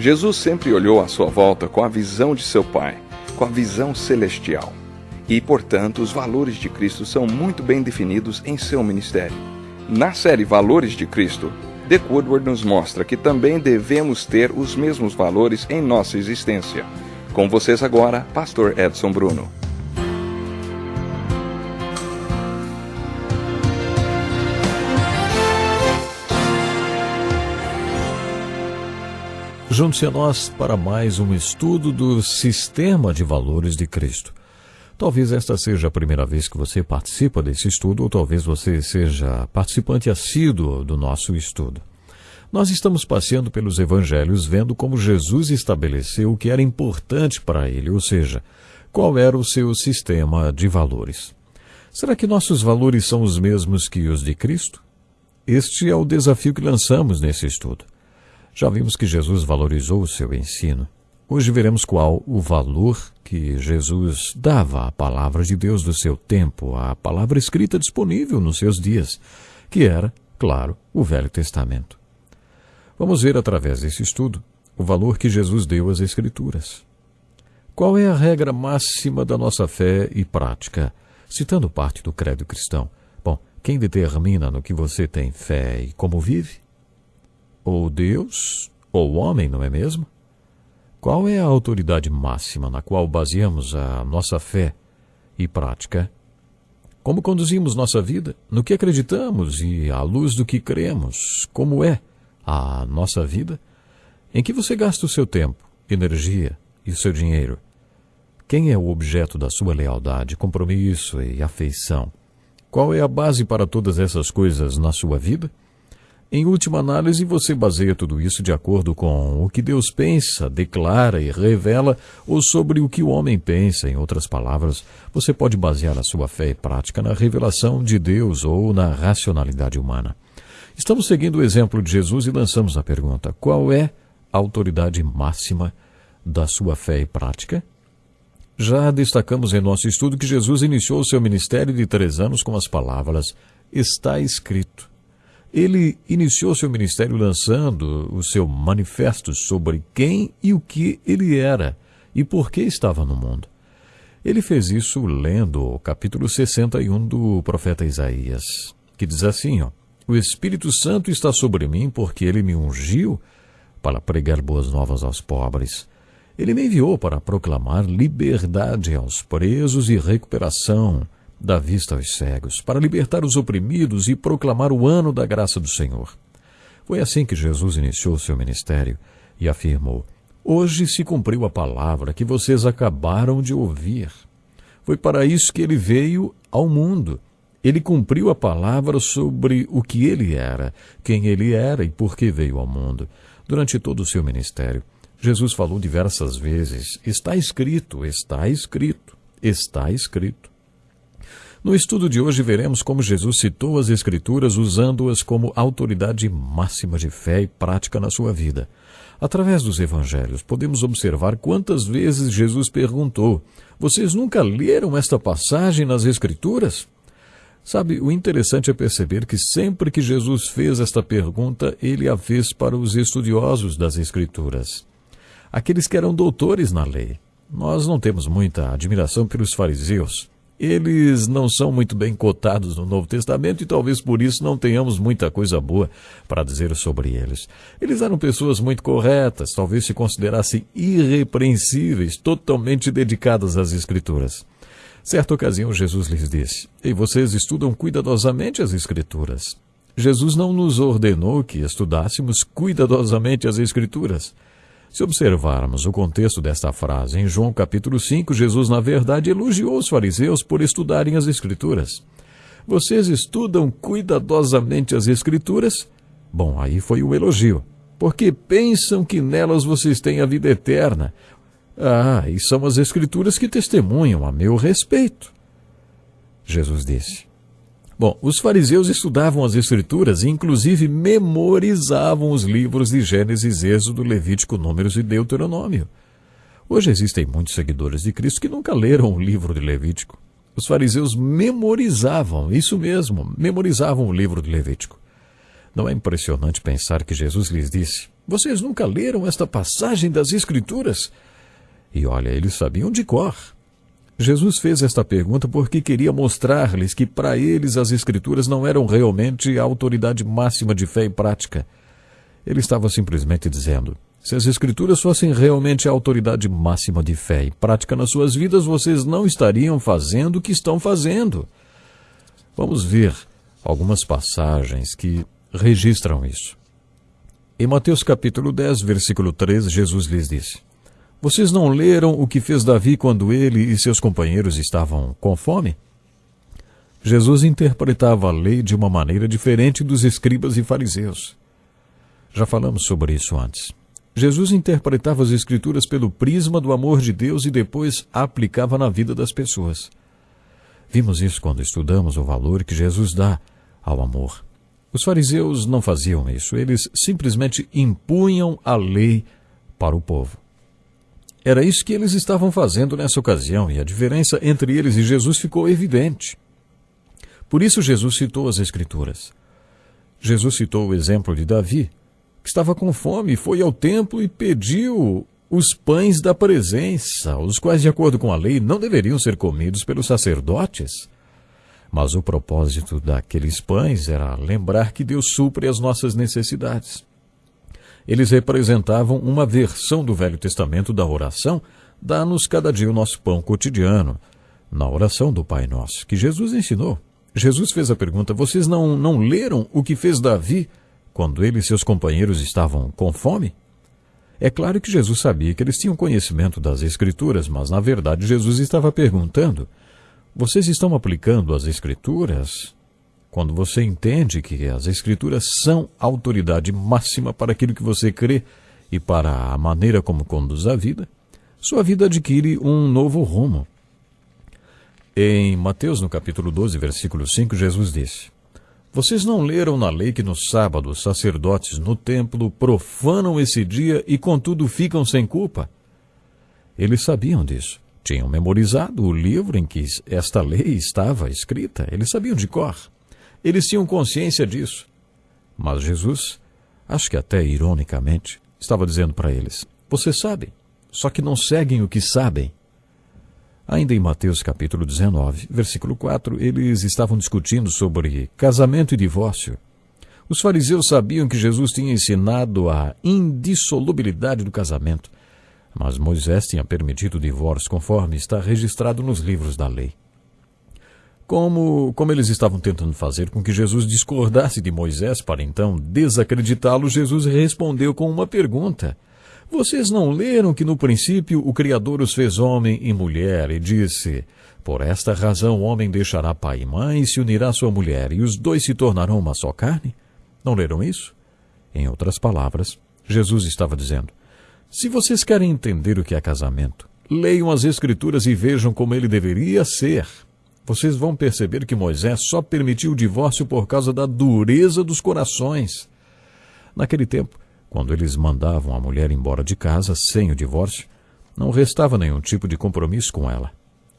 Jesus sempre olhou à sua volta com a visão de seu Pai, com a visão celestial. E, portanto, os valores de Cristo são muito bem definidos em seu ministério. Na série Valores de Cristo, Dick Woodward nos mostra que também devemos ter os mesmos valores em nossa existência. Com vocês agora, Pastor Edson Bruno. Junte-se a nós para mais um estudo do Sistema de Valores de Cristo. Talvez esta seja a primeira vez que você participa desse estudo, ou talvez você seja participante assíduo do nosso estudo. Nós estamos passeando pelos evangelhos vendo como Jesus estabeleceu o que era importante para ele, ou seja, qual era o seu sistema de valores. Será que nossos valores são os mesmos que os de Cristo? Este é o desafio que lançamos nesse estudo. Já vimos que Jesus valorizou o seu ensino. Hoje veremos qual o valor que Jesus dava à palavra de Deus do seu tempo, à palavra escrita disponível nos seus dias, que era, claro, o Velho Testamento. Vamos ver através desse estudo o valor que Jesus deu às Escrituras. Qual é a regra máxima da nossa fé e prática? Citando parte do credo cristão. Bom, quem determina no que você tem fé e como vive? Ou Deus, ou homem, não é mesmo? Qual é a autoridade máxima na qual baseamos a nossa fé e prática? Como conduzimos nossa vida? No que acreditamos e à luz do que cremos? Como é a nossa vida? Em que você gasta o seu tempo, energia e o seu dinheiro? Quem é o objeto da sua lealdade, compromisso e afeição? Qual é a base para todas essas coisas na sua vida? Em última análise, você baseia tudo isso de acordo com o que Deus pensa, declara e revela, ou sobre o que o homem pensa. Em outras palavras, você pode basear a sua fé e prática na revelação de Deus ou na racionalidade humana. Estamos seguindo o exemplo de Jesus e lançamos a pergunta: qual é a autoridade máxima da sua fé e prática? Já destacamos em nosso estudo que Jesus iniciou o seu ministério de três anos com as palavras: Está escrito. Ele iniciou seu ministério lançando o seu manifesto sobre quem e o que ele era e por que estava no mundo. Ele fez isso lendo o capítulo 61 do profeta Isaías, que diz assim: ó, O Espírito Santo está sobre mim porque ele me ungiu para pregar boas novas aos pobres. Ele me enviou para proclamar liberdade aos presos e recuperação da vista aos cegos, para libertar os oprimidos e proclamar o ano da graça do Senhor. Foi assim que Jesus iniciou seu ministério e afirmou: Hoje se cumpriu a palavra que vocês acabaram de ouvir. Foi para isso que ele veio ao mundo. Ele cumpriu a palavra sobre o que ele era, quem ele era e por que veio ao mundo. Durante todo o seu ministério, Jesus falou diversas vezes: Está escrito, está escrito, está escrito. No estudo de hoje veremos como Jesus citou as Escrituras usando-as como autoridade máxima de fé e prática na sua vida. Através dos evangelhos, podemos observar quantas vezes Jesus perguntou: Vocês nunca leram esta passagem nas Escrituras? Sabe, o interessante é perceber que sempre que Jesus fez esta pergunta, ele a fez para os estudiosos das Escrituras, aqueles que eram doutores na lei. Nós não temos muita admiração pelos fariseus eles não são muito bem cotados no Novo Testamento e talvez por isso não tenhamos muita coisa boa para dizer sobre eles. Eles eram pessoas muito corretas, talvez se considerassem irrepreensíveis, totalmente dedicadas às Escrituras. Certa ocasião, Jesus lhes disse: E vocês estudam cuidadosamente as Escrituras. Jesus não nos ordenou que estudássemos cuidadosamente as Escrituras. Se observarmos o contexto desta frase em João capítulo 5, Jesus na verdade elogiou os fariseus por estudarem as Escrituras. Vocês estudam cuidadosamente as Escrituras? Bom, aí foi o elogio. Porque pensam que nelas vocês têm a vida eterna. Ah, e são as Escrituras que testemunham a meu respeito. Jesus disse: Bom, os fariseus estudavam as Escrituras e, inclusive, memorizavam os livros de Gênesis, Êxodo, Levítico, Números e Deuteronômio. Hoje existem muitos seguidores de Cristo que nunca leram o livro de Levítico. Os fariseus memorizavam, isso mesmo, memorizavam o livro de Levítico. Não é impressionante pensar que Jesus lhes disse: Vocês nunca leram esta passagem das Escrituras? E olha, eles sabiam de cor. Jesus fez esta pergunta porque queria mostrar-lhes que para eles as Escrituras não eram realmente a autoridade máxima de fé e prática. Ele estava simplesmente dizendo: se as Escrituras fossem realmente a autoridade máxima de fé e prática nas suas vidas, vocês não estariam fazendo o que estão fazendo. Vamos ver algumas passagens que registram isso. Em Mateus capítulo 10, versículo 13, Jesus lhes disse: Vocês não leram o que fez Davi quando ele e seus companheiros estavam com fome? Jesus interpretava a lei de uma maneira diferente dos escribas e fariseus. Já falamos sobre isso antes. Jesus interpretava as Escrituras pelo prisma do amor de Deus e depois aplicava na vida das pessoas. Vimos isso quando estudamos o valor que Jesus dá ao amor. Os fariseus não faziam isso, eles simplesmente impunham a lei para o povo. Era isso que eles estavam fazendo nessa ocasião e a diferença entre eles e Jesus ficou evidente. Por isso Jesus citou as Escrituras. Jesus citou o exemplo de Davi, que estava com fome, foi ao templo e pediu os pães da presença, os quais, de acordo com a lei, não deveriam ser comidos pelos sacerdotes. Mas o propósito daqueles pães era lembrar que Deus supre as nossas necessidades. Eles representavam uma versão do Velho Testamento da oração, dá-nos cada dia o nosso pão cotidiano, na oração do Pai Nosso, que Jesus ensinou. Jesus fez a pergunta: Vocês não, não leram o que fez Davi quando ele e seus companheiros estavam com fome? É claro que Jesus sabia que eles tinham conhecimento das Escrituras, mas na verdade Jesus estava perguntando: Vocês estão aplicando as Escrituras? Quando você entende que as Escrituras são autoridade máxima para aquilo que você crê e para a maneira como conduz a vida, sua vida adquire um novo rumo. Em Mateus, no capítulo 12, versículo 5, Jesus disse: vocês não leram na lei que no sábado os sacerdotes no templo profanam esse dia e contudo ficam sem culpa? Eles sabiam disso. Tinham memorizado o livro em que esta lei estava escrita. Eles sabiam de cor. Eles tinham consciência disso. Mas Jesus, acho que até ironicamente, estava dizendo para eles: Vocês sabem, só que não seguem o que sabem. Ainda em Mateus capítulo 19, versículo 4, eles estavam discutindo sobre casamento e divórcio. Os fariseus sabiam que Jesus tinha ensinado a indissolubilidade do casamento, mas Moisés tinha permitido o divórcio conforme está registrado nos livros da lei. Como, como eles estavam tentando fazer com que Jesus discordasse de Moisés para então desacreditá-lo, Jesus respondeu com uma pergunta. Vocês não leram que no princípio o Criador os fez homem e mulher e disse: Por esta razão o homem deixará pai e mãe e se unirá à sua mulher, e os dois se tornarão uma só carne? Não leram isso? Em outras palavras, Jesus estava dizendo: Se vocês querem entender o que é casamento, leiam as Escrituras e vejam como ele deveria ser. Vocês vão perceber que Moisés só permitiu o divórcio por causa da dureza dos corações. Naquele tempo, quando eles mandavam a mulher embora de casa sem o divórcio, não restava nenhum tipo de compromisso com ela.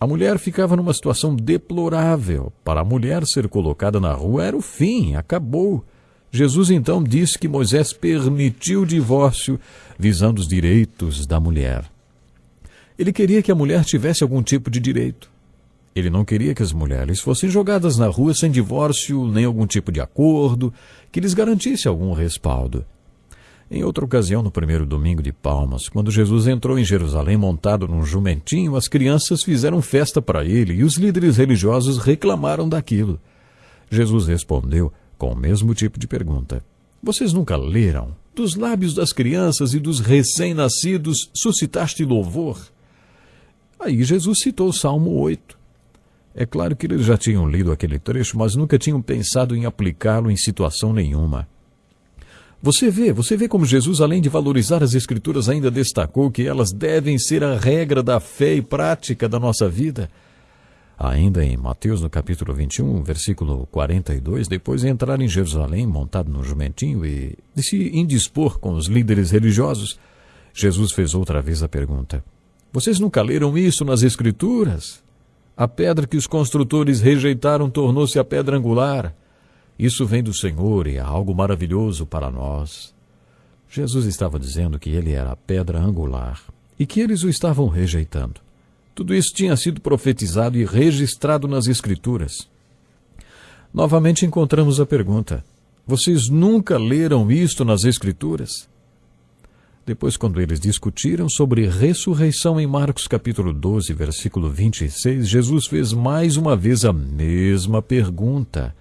A mulher ficava numa situação deplorável. Para a mulher ser colocada na rua era o fim, acabou. Jesus então disse que Moisés permitiu o divórcio visando os direitos da mulher. Ele queria que a mulher tivesse algum tipo de direito. Ele não queria que as mulheres fossem jogadas na rua sem divórcio nem algum tipo de acordo que lhes garantisse algum respaldo. Em outra ocasião, no primeiro domingo de Palmas, quando Jesus entrou em Jerusalém montado num jumentinho, as crianças fizeram festa para ele e os líderes religiosos reclamaram daquilo. Jesus respondeu com o mesmo tipo de pergunta: Vocês nunca leram? Dos lábios das crianças e dos recém-nascidos suscitaste louvor? Aí Jesus citou o Salmo 8. É claro que eles já tinham lido aquele trecho, mas nunca tinham pensado em aplicá-lo em situação nenhuma. Você vê, você vê como Jesus, além de valorizar as Escrituras, ainda destacou que elas devem ser a regra da fé e prática da nossa vida. Ainda em Mateus, no capítulo 21, versículo 42, depois de entrar em Jerusalém montado no jumentinho e de se indispor com os líderes religiosos, Jesus fez outra vez a pergunta: Vocês nunca leram isso nas Escrituras? A pedra que os construtores rejeitaram tornou-se a pedra angular. Isso vem do Senhor e é algo maravilhoso para nós. Jesus estava dizendo que ele era a pedra angular e que eles o estavam rejeitando. Tudo isso tinha sido profetizado e registrado nas Escrituras. Novamente encontramos a pergunta: Vocês nunca leram isto nas Escrituras? Depois, quando eles discutiram sobre ressurreição em Marcos capítulo 12, versículo 26, Jesus fez mais uma vez a mesma pergunta.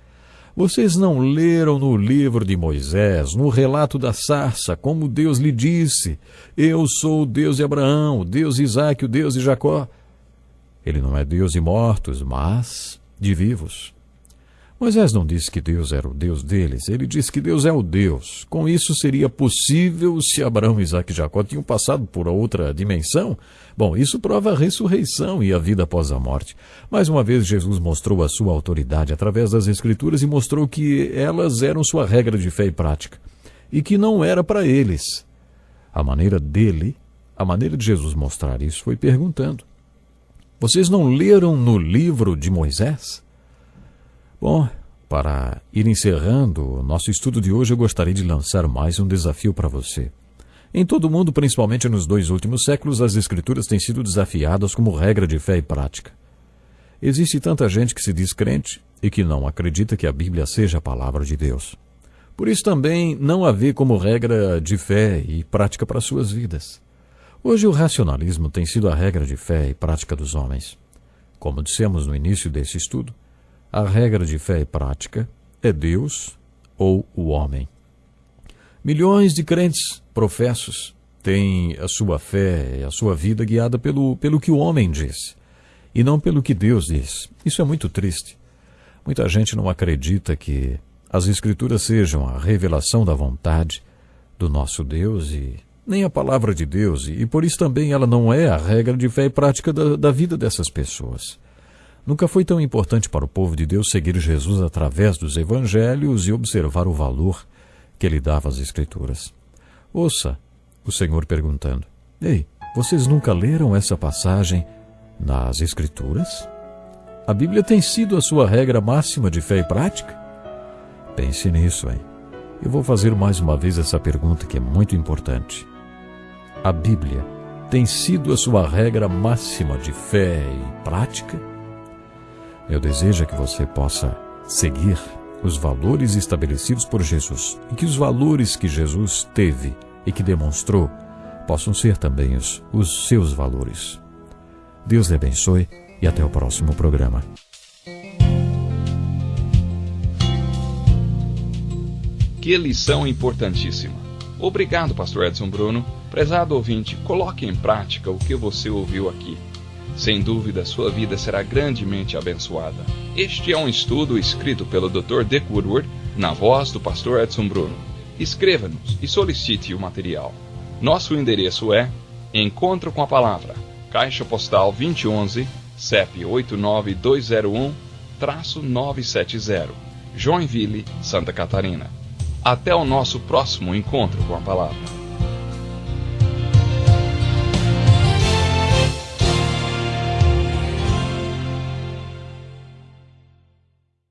Vocês não leram no livro de Moisés, no relato da sarça, como Deus lhe disse: Eu sou o Deus de Abraão, o Deus de Isaac, o Deus de Jacó? Ele não é Deus de mortos, mas de vivos. Moisés não disse que Deus era o Deus deles, ele disse que Deus é o Deus. Com isso seria possível se Abraão, Isaac e Jacó tinham passado por outra dimensão? Bom, isso prova a ressurreição e a vida após a morte. Mais uma vez, Jesus mostrou a sua autoridade através das Escrituras e mostrou que elas eram sua regra de fé e prática, e que não era para eles. A maneira dele, a maneira de Jesus mostrar isso foi perguntando: Vocês não leram no livro de Moisés? Bom, para ir encerrando o nosso estudo de hoje, eu gostaria de lançar mais um desafio para você. Em todo o mundo, principalmente nos dois últimos séculos, as Escrituras têm sido desafiadas como regra de fé e prática. Existe tanta gente que se diz crente e que não acredita que a Bíblia seja a palavra de Deus. Por isso também não a vê como regra de fé e prática para suas vidas. Hoje o racionalismo tem sido a regra de fé e prática dos homens. Como dissemos no início desse estudo, a regra de fé e prática é Deus ou o homem. Milhões de crentes professos têm a sua fé e a sua vida guiada pelo, pelo que o homem diz e não pelo que Deus diz. Isso é muito triste. Muita gente não acredita que as Escrituras sejam a revelação da vontade do nosso Deus e nem a palavra de Deus, e por isso também ela não é a regra de fé e prática da, da vida dessas pessoas. Nunca foi tão importante para o povo de Deus seguir Jesus através dos evangelhos e observar o valor que ele dava às Escrituras. Ouça o Senhor perguntando: Ei, vocês nunca leram essa passagem nas Escrituras? A Bíblia tem sido a sua regra máxima de fé e prática? Pense nisso, hein? Eu vou fazer mais uma vez essa pergunta que é muito importante. A Bíblia tem sido a sua regra máxima de fé e prática? Meu desejo que você possa seguir os valores estabelecidos por Jesus e que os valores que Jesus teve e que demonstrou possam ser também os, os seus valores. Deus lhe abençoe e até o próximo programa. Que lição importantíssima. Obrigado, Pastor Edson Bruno. Prezado ouvinte, coloque em prática o que você ouviu aqui. Sem dúvida, sua vida será grandemente abençoada. Este é um estudo escrito pelo Dr. Dick Woodward, na voz do pastor Edson Bruno. Escreva-nos e solicite o material. Nosso endereço é Encontro com a Palavra, Caixa Postal 2011, CEP 89201-970, Joinville, Santa Catarina. Até o nosso próximo encontro com a Palavra.